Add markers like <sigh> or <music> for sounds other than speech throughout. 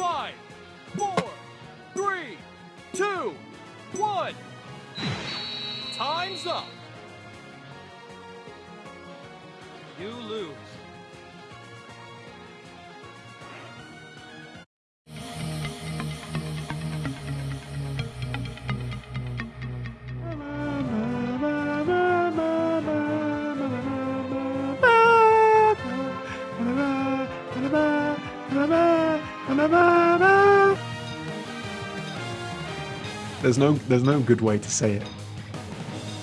Five, four, three, two, one. Time's up. You lose. There's no there's no good way to say it.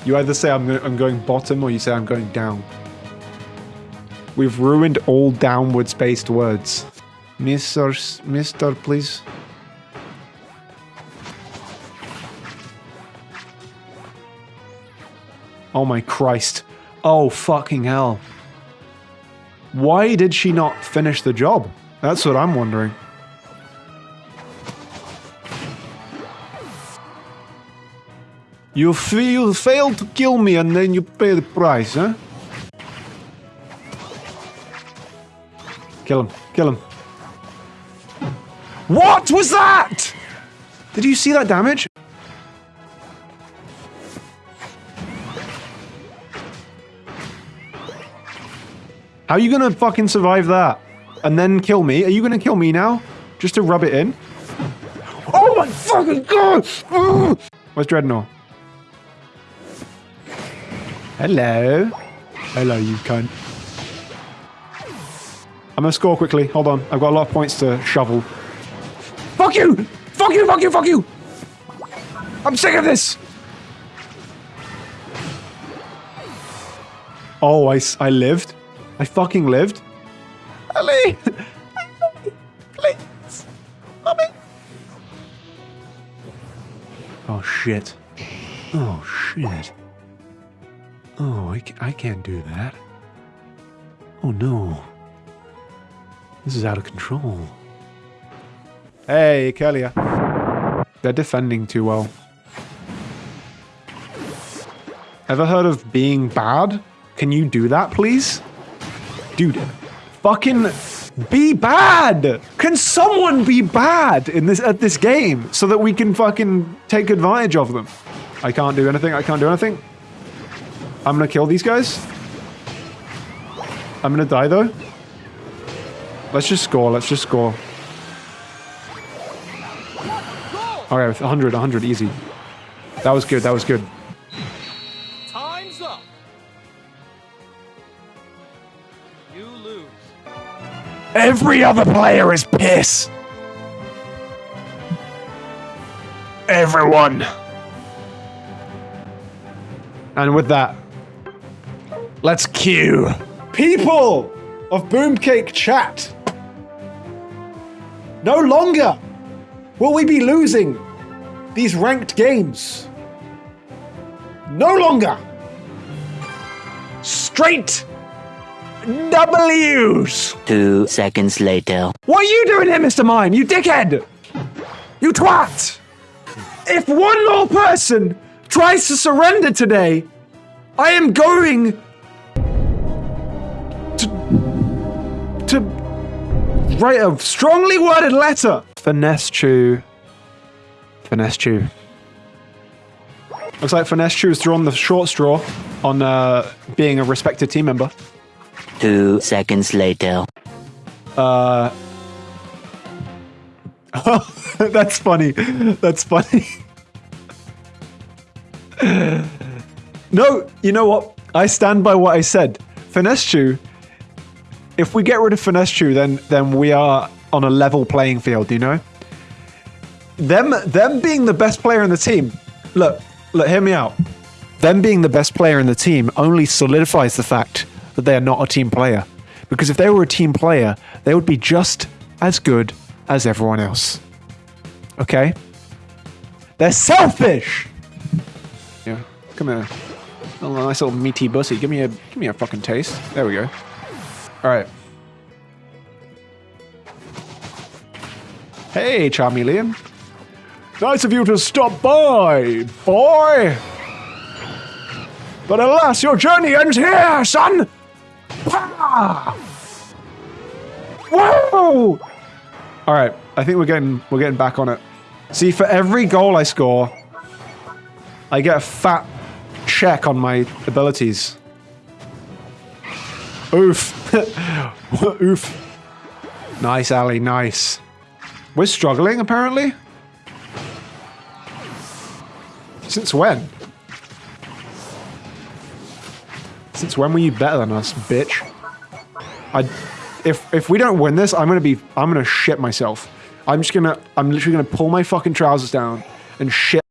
You either say I'm I'm going bottom or you say I'm going down. We've ruined all downwards based words. Mr. Mr. please. Oh my Christ. Oh fucking hell. Why did she not finish the job? That's what I'm wondering. You, you failed to kill me and then you pay the price, huh? Kill him. Kill him. What was that? Did you see that damage? How are you gonna fucking survive that? And then kill me? Are you gonna kill me now? Just to rub it in? Oh my fucking god! Where's Dreadnought? Hello. Hello, you cunt. I'm gonna score quickly. Hold on. I've got a lot of points to shovel. Fuck you! Fuck you, fuck you, fuck you! I'm sick of this! Oh, I, I lived. I fucking lived. Ellie! Please! Mommy! Oh, shit. Oh, shit. Oh, I, I can't do that. Oh, no. This is out of control. Hey, Kelia. They're defending too well. Ever heard of being bad? Can you do that, please? Dude, fucking be bad! Can someone be bad in this at this game so that we can fucking take advantage of them? I can't do anything. I can't do anything. I'm gonna kill these guys. I'm gonna die though. Let's just score. Let's just score. All right, 100, 100, easy. That was good. That was good. Time's up. You lose. Every other player is piss. Everyone. And with that, let's cue people of Boomcake Chat. No longer will we be losing these ranked games. No longer. Straight W's. Two seconds later. What are you doing here, Mr. Mime? You dickhead! You twat! If one more person tries to surrender today, I am going to to write a strongly worded letter. Finesse Chew. Finesse Chew. Looks like Finesse Chew has drawn the short straw on uh, being a respected team member. Two seconds later. Uh, <laughs> that's funny. That's funny. <laughs> no, you know what? I stand by what I said. Finesse Chew. If we get rid of Finesse then then we are on a level playing field. You know. Them them being the best player in the team. Look, look. Hear me out. Them being the best player in the team only solidifies the fact that they are not a team player. Because if they were a team player, they would be just as good as everyone else. Okay? They're selfish! Yeah, come here. Oh, nice little meaty bussy. Give me a give me a fucking taste. There we go. Alright. Hey, Charmeleon. Nice of you to stop by, boy! But alas, your journey ends here, son! Whoa! Alright, I think we're getting we're getting back on it. See, for every goal I score, I get a fat check on my abilities. Oof. Oof. Nice, Ali, nice. We're struggling, apparently. Since when? Since when were you better than us, bitch? I, if if we don't win this, I'm gonna be I'm gonna shit myself. I'm just gonna I'm literally gonna pull my fucking trousers down and shit